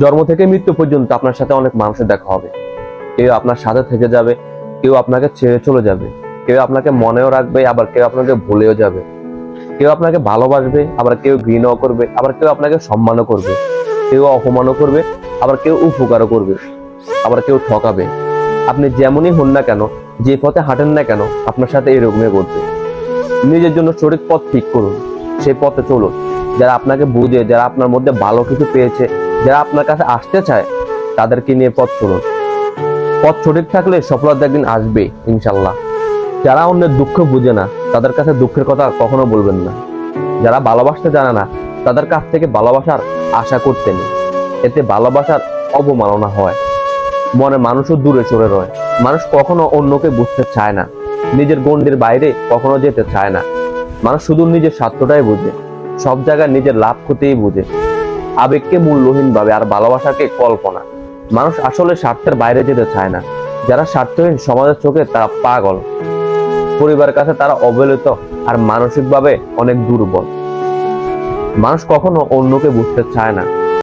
জন্ম থেকে মৃত্যু পর্যন্ত আপনার সাথে অনেক মানুষের দেখা হবে। কেউ আপনার সাথে থেকে যাবে, কেউ আপনাকে ছেড়ে চলে যাবে। কেউ আপনাকে মনেও রাখবে, আবার কেউ আপনাকে ভুলেও যাবে। কেউ আপনাকে ভালোবাসবে, আবার কেউ ঘৃণাও করবে, আবার কেউ আপনাকে সম্মানও করবে। কেউ অপমানও করবে, আবার কেউ উপকারও করবে। আবার কেউ ঠকাবে। আপনি যেমনই হন না কেন, যে পথে হাঁটেন না কেন, আপনার সাথে এরকমই ঘটবে। নিজের জন্য সঠিক পথ ঠিক করুন। সেই পথে চলুন। যারা আপনাকে বুঝে, যারা আপনার মধ্যে ভালো কিছু পেয়েছে যারা আপনার কাছে আসতে চায়, তাদেরকে নিয়ে পথ চলুন। পথ সঠিক থাকলে সফলতা একদিন আসবে ইনশাল্লাহ যারা অন্যের দুঃখ বুঝে না, তাদের কাছে দুঃখের কথা কখনো বলবেন না। যারা ভালোবাসতে জানে না, তাদের কাছ থেকে ভালোবাসার আশা করতে নেই। এতে ভালোবাসার অবমাননা হয়। মনে মানুষও দূরে সরে রয়। মানুষ কখনো অন্যকে বুঝতে চায় না। নিজের গণ্ডির বাইরে কখনো যেতে চায় না। মানুষ শুধু নিজের স্বার্থটাই বুঝে। সব জায়গায় নিজের লাভ ক্ষতিই বুঝে। আবেগকে মূল্যহীন ভাবে আর ভালোবাসাকে কল্পনা। মানুষ আসলে স্বার্থের বাইরে যেতে চায় না। যারা স্বার্থহীন সমাজের চোখে তারা পাগল। পরিবারের কাছে তারা অবহেলিত আর মানসিকভাবে অনেক দুর্বল। মানুষ কখনো অন্যকে বুঝতে চায় না।